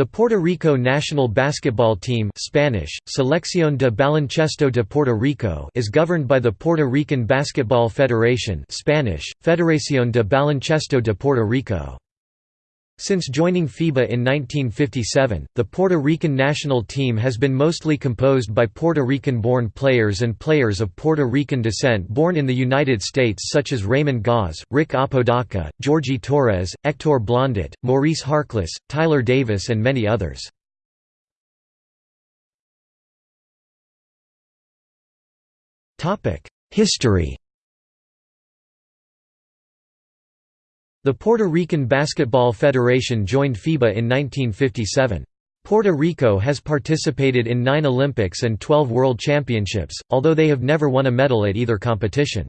The Puerto Rico national basketball team Spanish, Selección de Baloncesto de Puerto Rico is governed by the Puerto Rican Basketball Federation Spanish, Federación de Baloncesto de Puerto Rico. Since joining FIBA in 1957, the Puerto Rican national team has been mostly composed by Puerto Rican-born players and players of Puerto Rican descent born in the United States such as Raymond Goss, Rick Apodaca, Georgie Torres, Hector Blondet, Maurice Harkless, Tyler Davis and many others. History The Puerto Rican Basketball Federation joined FIBA in 1957. Puerto Rico has participated in nine Olympics and 12 World Championships, although they have never won a medal at either competition.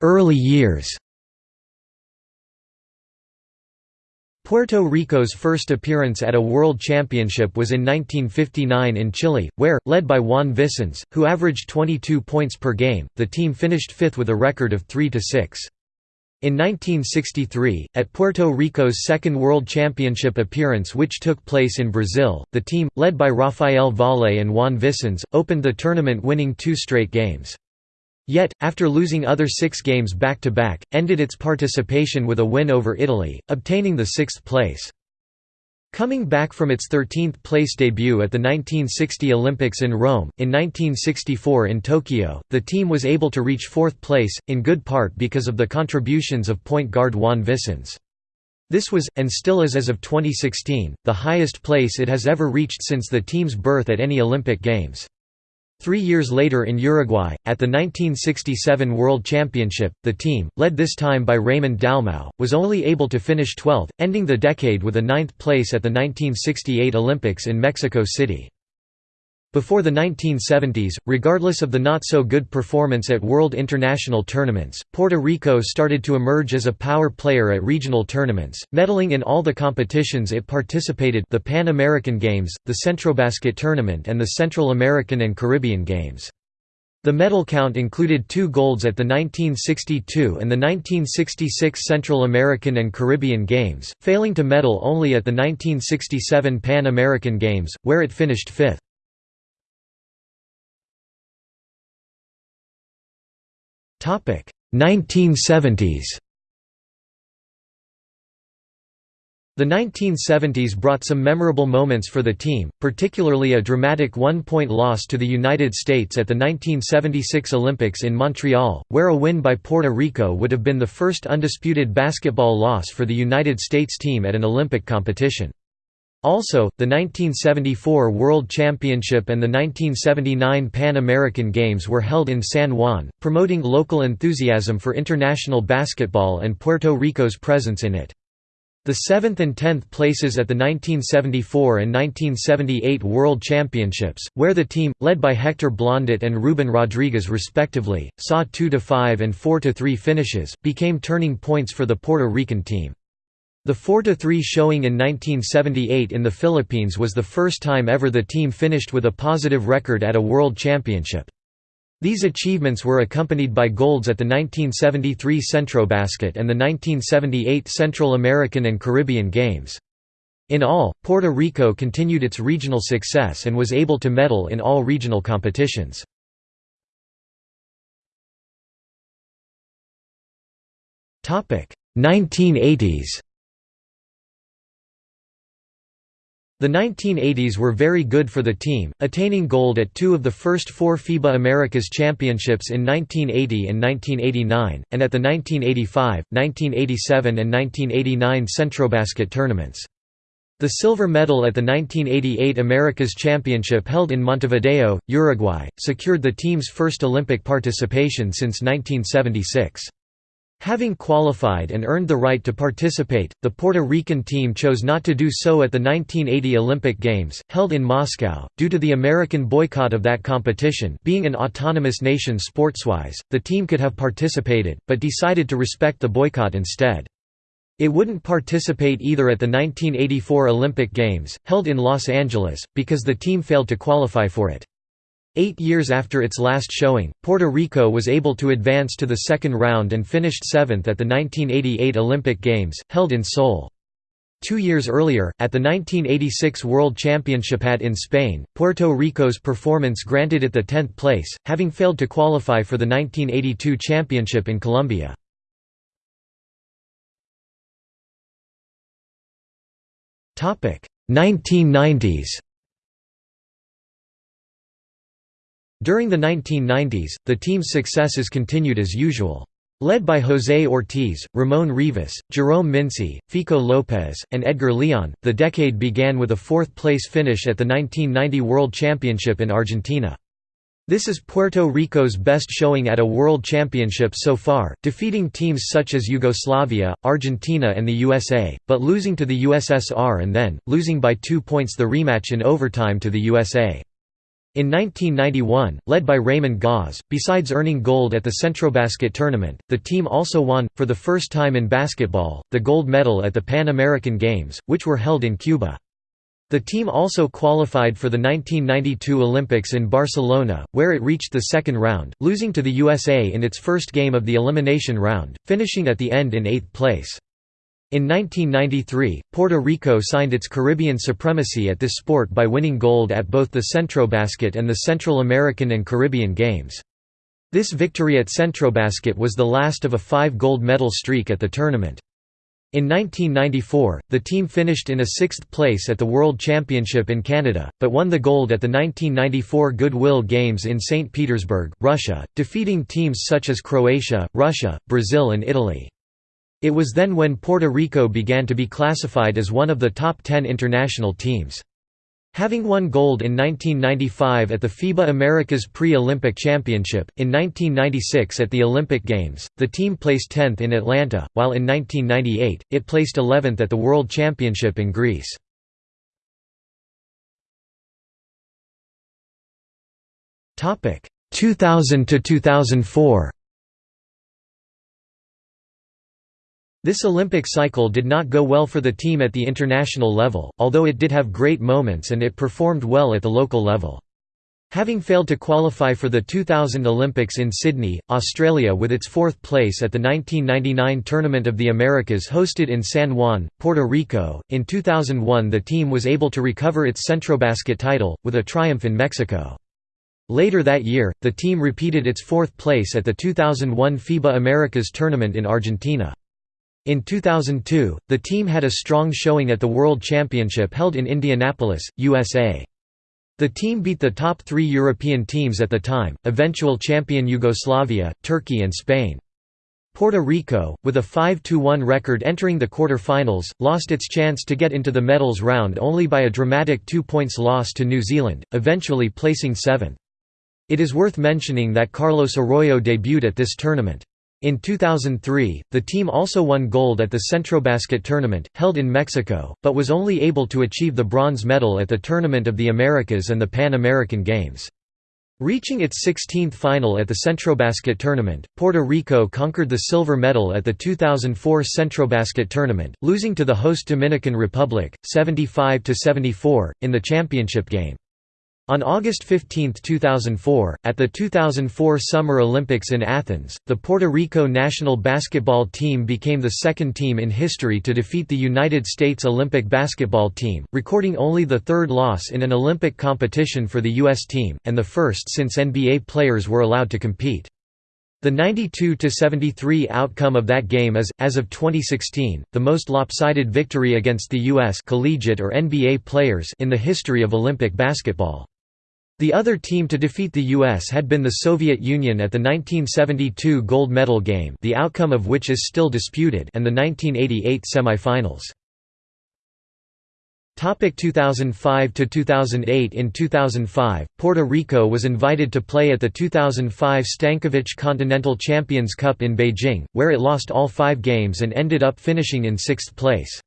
Early years Puerto Rico's first appearance at a World Championship was in 1959 in Chile, where, led by Juan Vicens, who averaged 22 points per game, the team finished fifth with a record of 3–6. In 1963, at Puerto Rico's second World Championship appearance which took place in Brazil, the team, led by Rafael Valle and Juan Vicens, opened the tournament winning two straight games. Yet, after losing other six games back-to-back, ended its participation with a win over Italy, obtaining the sixth place. Coming back from its 13th place debut at the 1960 Olympics in Rome, in 1964 in Tokyo, the team was able to reach fourth place, in good part because of the contributions of point guard Juan Vicens. This was, and still is as of 2016, the highest place it has ever reached since the team's birth at any Olympic Games. Three years later in Uruguay, at the 1967 World Championship, the team, led this time by Raymond Dalmau, was only able to finish 12th, ending the decade with a ninth place at the 1968 Olympics in Mexico City. Before the 1970s, regardless of the not-so-good performance at world international tournaments, Puerto Rico started to emerge as a power player at regional tournaments, medaling in all the competitions it participated the Pan American Games, the Centrobasket Tournament and the Central American and Caribbean Games. The medal count included two golds at the 1962 and the 1966 Central American and Caribbean Games, failing to medal only at the 1967 Pan American Games, where it finished fifth. 1970s The 1970s brought some memorable moments for the team, particularly a dramatic one-point loss to the United States at the 1976 Olympics in Montreal, where a win by Puerto Rico would have been the first undisputed basketball loss for the United States team at an Olympic competition. Also, the 1974 World Championship and the 1979 Pan American Games were held in San Juan, promoting local enthusiasm for international basketball and Puerto Rico's presence in it. The 7th and 10th places at the 1974 and 1978 World Championships, where the team, led by Hector Blondet and Ruben Rodriguez respectively, saw 2–5 and 4–3 finishes, became turning points for the Puerto Rican team. The 4–3 showing in 1978 in the Philippines was the first time ever the team finished with a positive record at a World Championship. These achievements were accompanied by golds at the 1973 Centrobasket and the 1978 Central American and Caribbean Games. In all, Puerto Rico continued its regional success and was able to medal in all regional competitions. Topic 1980s The 1980s were very good for the team, attaining gold at two of the first four FIBA Americas Championships in 1980 and 1989, and at the 1985, 1987 and 1989 Centrobasket tournaments. The silver medal at the 1988 Americas Championship held in Montevideo, Uruguay, secured the team's first Olympic participation since 1976. Having qualified and earned the right to participate, the Puerto Rican team chose not to do so at the 1980 Olympic Games, held in Moscow, due to the American boycott of that competition being an autonomous nation sportswise, the team could have participated, but decided to respect the boycott instead. It wouldn't participate either at the 1984 Olympic Games, held in Los Angeles, because the team failed to qualify for it. Eight years after its last showing, Puerto Rico was able to advance to the second round and finished seventh at the 1988 Olympic Games, held in Seoul. Two years earlier, at the 1986 World Championship at in Spain, Puerto Rico's performance granted it the 10th place, having failed to qualify for the 1982 championship in Colombia. Topic: 1990s During the 1990s, the team's successes continued as usual. Led by José Ortiz, Ramon Rivas, Jerome Mincy, Fico López, and Edgar Leon, the decade began with a fourth-place finish at the 1990 World Championship in Argentina. This is Puerto Rico's best showing at a World Championship so far, defeating teams such as Yugoslavia, Argentina and the USA, but losing to the USSR and then, losing by two points the rematch in overtime to the USA. In 1991, led by Raymond Goss, besides earning gold at the Centrobasket tournament, the team also won, for the first time in basketball, the gold medal at the Pan American Games, which were held in Cuba. The team also qualified for the 1992 Olympics in Barcelona, where it reached the second round, losing to the USA in its first game of the elimination round, finishing at the end in eighth place. In 1993, Puerto Rico signed its Caribbean supremacy at this sport by winning gold at both the Centrobasket and the Central American and Caribbean Games. This victory at Centrobasket was the last of a five gold medal streak at the tournament. In 1994, the team finished in a sixth place at the World Championship in Canada, but won the gold at the 1994 Goodwill Games in St. Petersburg, Russia, defeating teams such as Croatia, Russia, Brazil and Italy. It was then when Puerto Rico began to be classified as one of the top ten international teams. Having won gold in 1995 at the FIBA Americas Pre-Olympic Championship, in 1996 at the Olympic Games, the team placed 10th in Atlanta, while in 1998, it placed 11th at the World Championship in Greece. Topic 2000 to 2004. This Olympic cycle did not go well for the team at the international level, although it did have great moments and it performed well at the local level. Having failed to qualify for the 2000 Olympics in Sydney, Australia with its fourth place at the 1999 Tournament of the Americas hosted in San Juan, Puerto Rico, in 2001 the team was able to recover its Centrobasket title, with a triumph in Mexico. Later that year, the team repeated its fourth place at the 2001 FIBA Americas tournament in Argentina. In 2002, the team had a strong showing at the World Championship held in Indianapolis, USA. The team beat the top three European teams at the time, eventual champion Yugoslavia, Turkey and Spain. Puerto Rico, with a 5–1 record entering the quarter-finals, lost its chance to get into the medals round only by a dramatic two points loss to New Zealand, eventually placing seventh. It is worth mentioning that Carlos Arroyo debuted at this tournament. In 2003, the team also won gold at the Centrobasket tournament, held in Mexico, but was only able to achieve the bronze medal at the Tournament of the Americas and the Pan American Games. Reaching its 16th final at the Centrobasket tournament, Puerto Rico conquered the silver medal at the 2004 Centrobasket tournament, losing to the host Dominican Republic, 75–74, in the championship game. On August 15, 2004, at the 2004 Summer Olympics in Athens, the Puerto Rico national basketball team became the second team in history to defeat the United States Olympic basketball team, recording only the third loss in an Olympic competition for the U.S. team, and the first since NBA players were allowed to compete. The 92–73 outcome of that game is, as of 2016, the most lopsided victory against the U.S. collegiate or NBA players in the history of Olympic basketball. The other team to defeat the U.S. had been the Soviet Union at the 1972 gold medal game the outcome of which is still disputed and the 1988 semifinals. Topic 2005 to 2008 In 2005, Puerto Rico was invited to play at the 2005 Stankovic Continental Champions Cup in Beijing, where it lost all 5 games and ended up finishing in 6th place.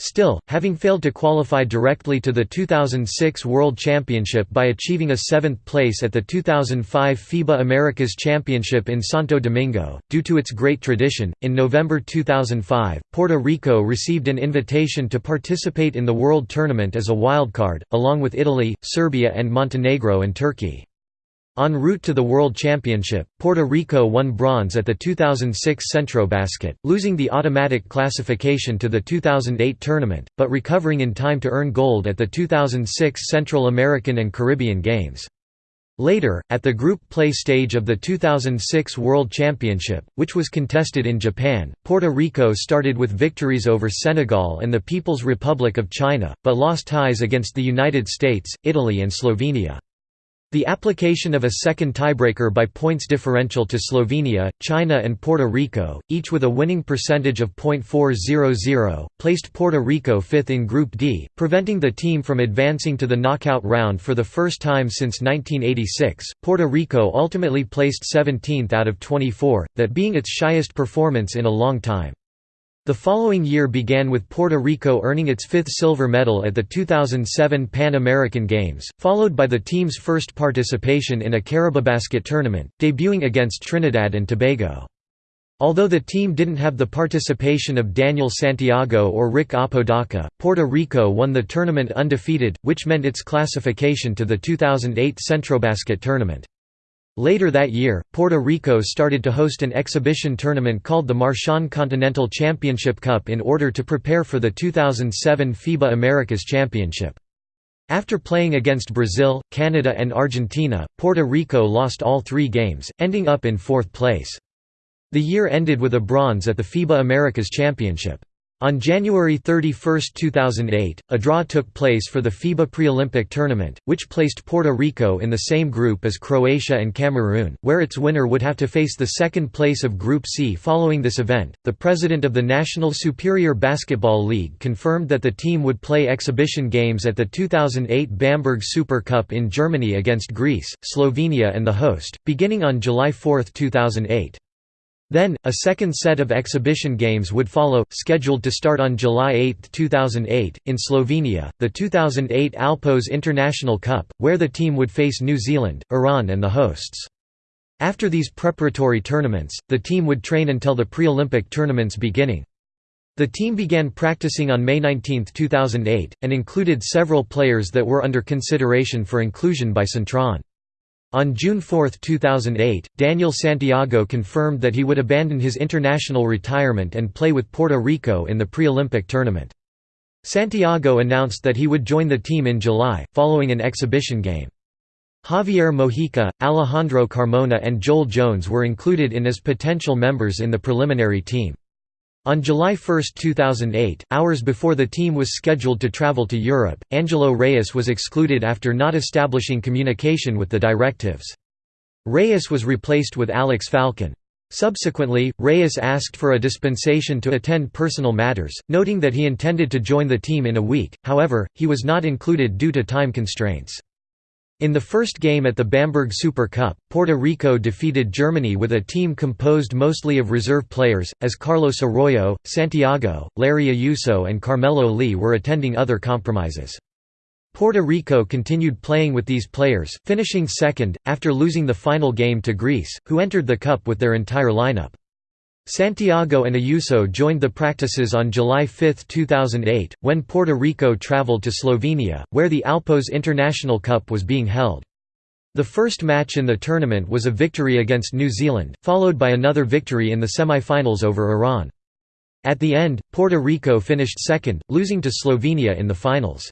Still, having failed to qualify directly to the 2006 World Championship by achieving a seventh place at the 2005 FIBA Americas Championship in Santo Domingo, due to its great tradition, in November 2005, Puerto Rico received an invitation to participate in the World Tournament as a wildcard, along with Italy, Serbia and Montenegro and Turkey. En route to the World Championship, Puerto Rico won bronze at the 2006 Centrobasket, losing the automatic classification to the 2008 tournament, but recovering in time to earn gold at the 2006 Central American and Caribbean Games. Later, at the group play stage of the 2006 World Championship, which was contested in Japan, Puerto Rico started with victories over Senegal and the People's Republic of China, but lost ties against the United States, Italy and Slovenia. The application of a second tiebreaker by points differential to Slovenia, China and Puerto Rico, each with a winning percentage of .400, placed Puerto Rico fifth in Group D, preventing the team from advancing to the knockout round for the first time since 1986. Puerto Rico ultimately placed 17th out of 24, that being its shyest performance in a long time. The following year began with Puerto Rico earning its fifth silver medal at the 2007 Pan American Games, followed by the team's first participation in a Caribabasket tournament, debuting against Trinidad and Tobago. Although the team didn't have the participation of Daniel Santiago or Rick Apodaca, Puerto Rico won the tournament undefeated, which meant its classification to the 2008 Centrobasket tournament. Later that year, Puerto Rico started to host an exhibition tournament called the Marchand Continental Championship Cup in order to prepare for the 2007 FIBA Americas Championship. After playing against Brazil, Canada and Argentina, Puerto Rico lost all three games, ending up in fourth place. The year ended with a bronze at the FIBA Americas Championship. On January 31, 2008, a draw took place for the FIBA Pre-Olympic Tournament, which placed Puerto Rico in the same group as Croatia and Cameroon, where its winner would have to face the second place of Group C following this event. The president of the National Superior Basketball League confirmed that the team would play exhibition games at the 2008 Bamberg Super Cup in Germany against Greece, Slovenia and the host, beginning on July 4, 2008. Then, a second set of exhibition games would follow, scheduled to start on July 8, 2008, in Slovenia, the 2008 Alpos International Cup, where the team would face New Zealand, Iran and the hosts. After these preparatory tournaments, the team would train until the pre-Olympic tournaments beginning. The team began practicing on May 19, 2008, and included several players that were under consideration for inclusion by Cintron. On June 4, 2008, Daniel Santiago confirmed that he would abandon his international retirement and play with Puerto Rico in the pre-Olympic tournament. Santiago announced that he would join the team in July, following an exhibition game. Javier Mojica, Alejandro Carmona and Joel Jones were included in as potential members in the preliminary team. On July 1, 2008, hours before the team was scheduled to travel to Europe, Angelo Reyes was excluded after not establishing communication with the directives. Reyes was replaced with Alex Falcon. Subsequently, Reyes asked for a dispensation to attend personal matters, noting that he intended to join the team in a week, however, he was not included due to time constraints. In the first game at the Bamberg Super Cup, Puerto Rico defeated Germany with a team composed mostly of reserve players, as Carlos Arroyo, Santiago, Larry Ayuso and Carmelo Lee were attending other compromises. Puerto Rico continued playing with these players, finishing second, after losing the final game to Greece, who entered the cup with their entire lineup. Santiago and Ayuso joined the practices on July 5, 2008, when Puerto Rico traveled to Slovenia, where the Alpos International Cup was being held. The first match in the tournament was a victory against New Zealand, followed by another victory in the semi-finals over Iran. At the end, Puerto Rico finished second, losing to Slovenia in the finals.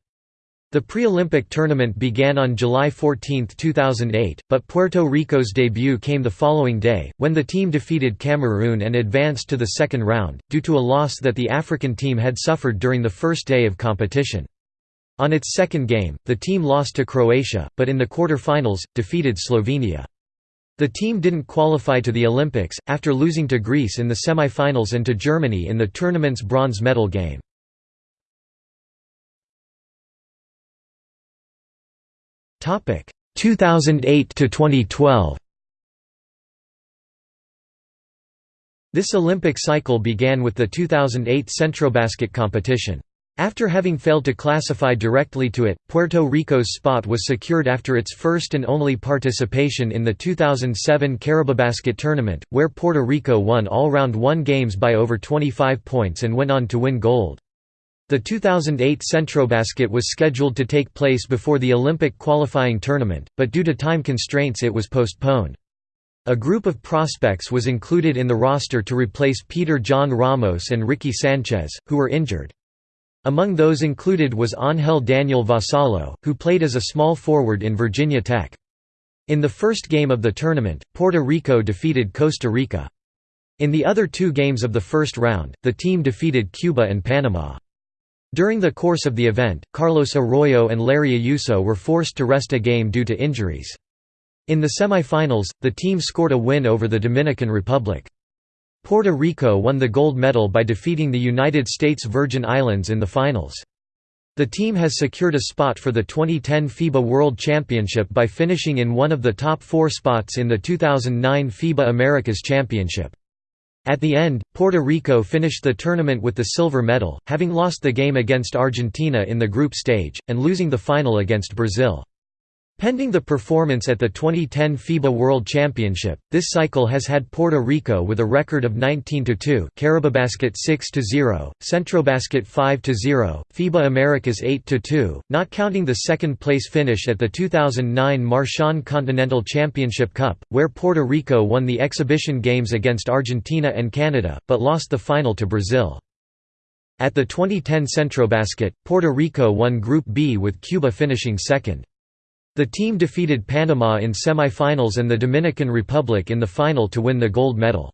The pre-Olympic tournament began on July 14, 2008, but Puerto Rico's debut came the following day, when the team defeated Cameroon and advanced to the second round, due to a loss that the African team had suffered during the first day of competition. On its second game, the team lost to Croatia, but in the quarter-finals, defeated Slovenia. The team didn't qualify to the Olympics, after losing to Greece in the semi-finals and to Germany in the tournament's bronze medal game. 2008 to 2012 This Olympic cycle began with the 2008 Centrobasket competition. After having failed to classify directly to it, Puerto Rico's spot was secured after its first and only participation in the 2007 Caribabasket tournament, where Puerto Rico won all round one games by over 25 points and went on to win gold. The 2008 Centrobasket was scheduled to take place before the Olympic qualifying tournament, but due to time constraints it was postponed. A group of prospects was included in the roster to replace Peter John Ramos and Ricky Sanchez, who were injured. Among those included was Ángel Daniel Vassallo, who played as a small forward in Virginia Tech. In the first game of the tournament, Puerto Rico defeated Costa Rica. In the other two games of the first round, the team defeated Cuba and Panama. During the course of the event, Carlos Arroyo and Larry Ayuso were forced to rest a game due to injuries. In the semifinals, the team scored a win over the Dominican Republic. Puerto Rico won the gold medal by defeating the United States Virgin Islands in the finals. The team has secured a spot for the 2010 FIBA World Championship by finishing in one of the top four spots in the 2009 FIBA Americas Championship. At the end, Puerto Rico finished the tournament with the silver medal, having lost the game against Argentina in the group stage, and losing the final against Brazil. Pending the performance at the 2010 FIBA World Championship, this cycle has had Puerto Rico with a record of 19–2 Caribabasket 6–0, Centrobasket 5–0, FIBA Americas 8–2, not counting the second-place finish at the 2009 Marchand Continental Championship Cup, where Puerto Rico won the exhibition games against Argentina and Canada, but lost the final to Brazil. At the 2010 Centrobasket, Puerto Rico won Group B with Cuba finishing second. The team defeated Panama in semifinals and the Dominican Republic in the final to win the gold medal.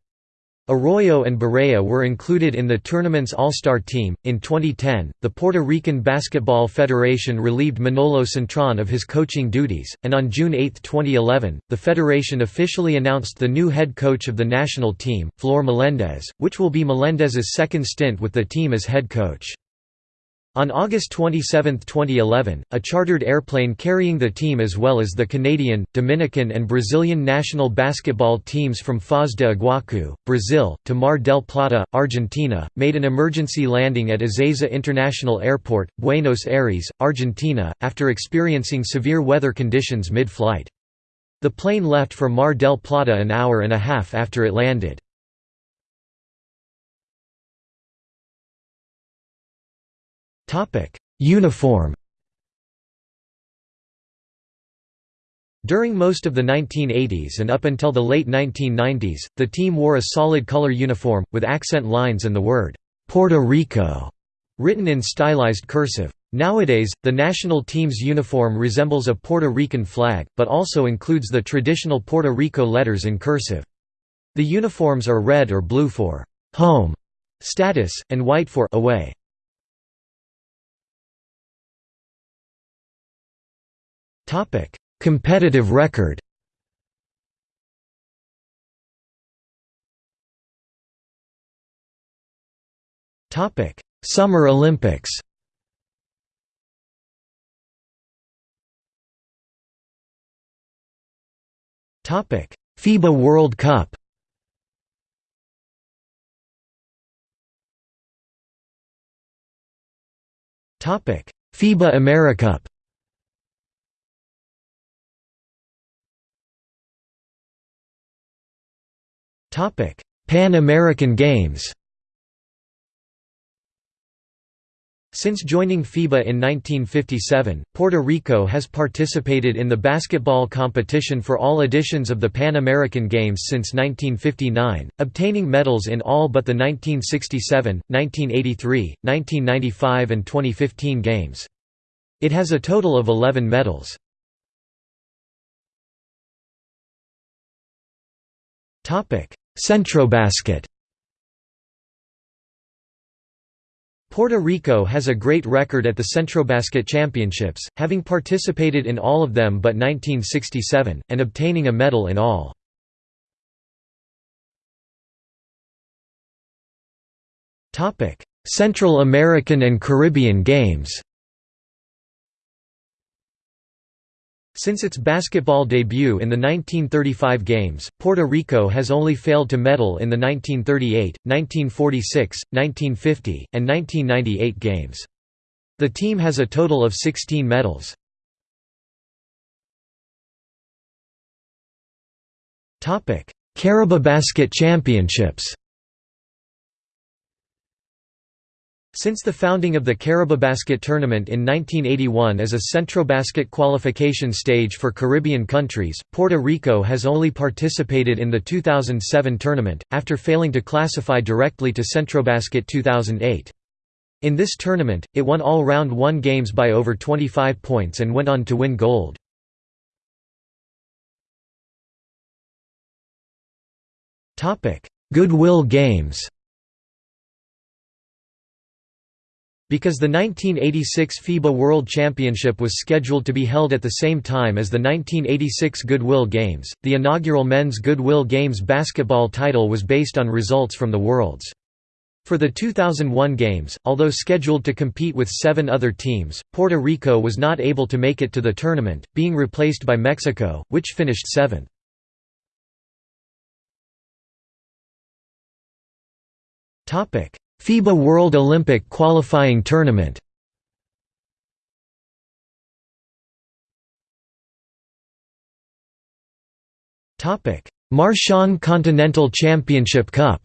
Arroyo and Barea were included in the tournament's All-Star team. In 2010, the Puerto Rican Basketball Federation relieved Manolo Cintron of his coaching duties, and on June 8, 2011, the federation officially announced the new head coach of the national team, Flor Melendez, which will be Melendez's second stint with the team as head coach. On August 27, 2011, a chartered airplane carrying the team as well as the Canadian, Dominican and Brazilian national basketball teams from Foz de Iguacu, Brazil, to Mar del Plata, Argentina, made an emergency landing at Ezeiza International Airport, Buenos Aires, Argentina, after experiencing severe weather conditions mid-flight. The plane left for Mar del Plata an hour and a half after it landed. Uniform During most of the 1980s and up until the late 1990s, the team wore a solid color uniform, with accent lines and the word, "'Puerto Rico' written in stylized cursive. Nowadays, the national team's uniform resembles a Puerto Rican flag, but also includes the traditional Puerto Rico letters in cursive. The uniforms are red or blue for «home» status, and white for «away». Competitive record. Topic: Summer Olympics. Topic: FIBA World Cup. Topic: FIBA AmeriCup. Topic: Pan American Games. Since joining FIBA in 1957, Puerto Rico has participated in the basketball competition for all editions of the Pan American Games since 1959, obtaining medals in all but the 1967, 1983, 1995 and 2015 games. It has a total of 11 medals. Centrobasket Puerto Rico has a great record at the Centrobasket Championships, having participated in all of them but 1967, and obtaining a medal in all. Central American and Caribbean Games Since its basketball debut in the 1935 Games, Puerto Rico has only failed to medal in the 1938, 1946, 1950, and 1998 Games. The team has a total of 16 medals. Caribabasket Championships Since the founding of the Caribabasket tournament in 1981 as a Centrobasket qualification stage for Caribbean countries, Puerto Rico has only participated in the 2007 tournament, after failing to classify directly to Centrobasket 2008. In this tournament, it won all round 1 games by over 25 points and went on to win gold. Goodwill Games Because the 1986 FIBA World Championship was scheduled to be held at the same time as the 1986 Goodwill Games, the inaugural Men's Goodwill Games basketball title was based on results from the Worlds. For the 2001 Games, although scheduled to compete with seven other teams, Puerto Rico was not able to make it to the tournament, being replaced by Mexico, which finished seventh. FIBA World Olympic Qualifying Tournament. Topic: Marchand Continental Championship Cup.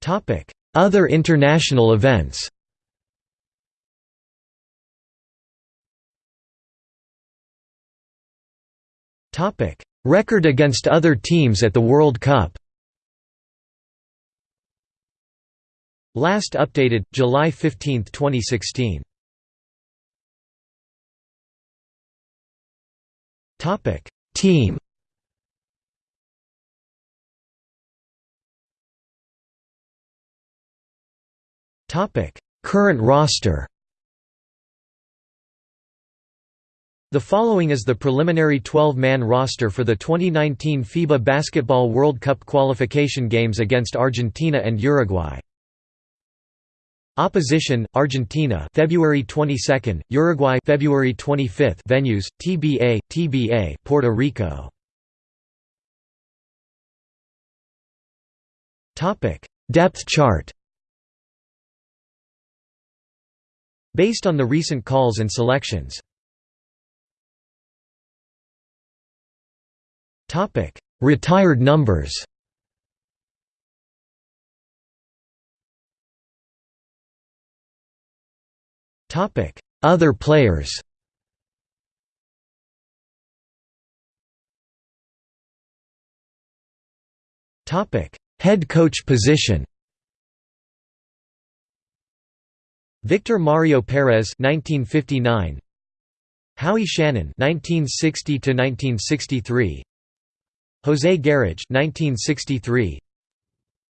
Topic: Other international events. Topic Record against other teams at the World Cup. Last updated, July 15, 2016 Team. Current roster The following is the preliminary 12-man roster for the 2019 FIBA Basketball World Cup qualification games against Argentina and Uruguay. Opposition: Argentina, February 22, Uruguay, February 25. Venues: TBA, TBA, Puerto Rico. Topic: Depth chart. Based on the recent calls and selections. Retired numbers. Other players. Topic. Head coach position. Victor Mario Perez 1959 Howie Shannon 1960 to 1963 José Garage 1963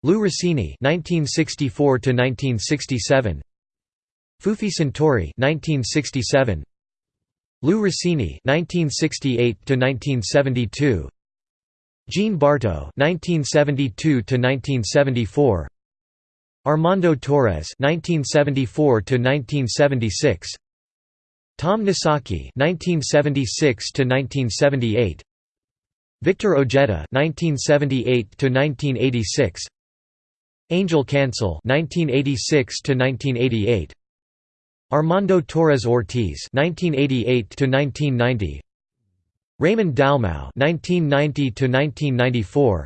Lou Rossini 1964 to 1967 Fufi Santori 1967 Lou Rossini 1968 to 1972 Gene Bartow 1972 to 1974 Armando Torres 1974 to 1976 Tom Nissalke 1976 to 1978 Victor Ojeda (1978–1986), Angel Cancel (1986–1988), Armando Torres Ortiz (1988–1990), Raymond Dalmau (1990–1994),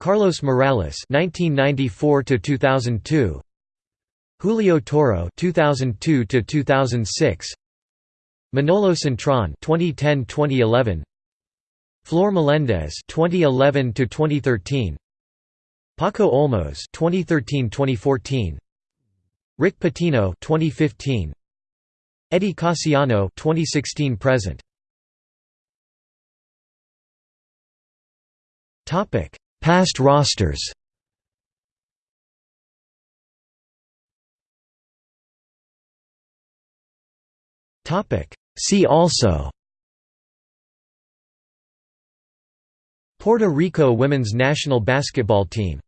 Carlos Morales (1994–2002), Julio Toro (2002–2006), Manolo Cintron (2010–2011). Flor Melendez 2011 to 2013 Paco Olmos 2013-2014 Rick Pitino 2015 Eddie Casiano 2016 present. Topic Past rosters. Topic See also Puerto Rico women's national basketball team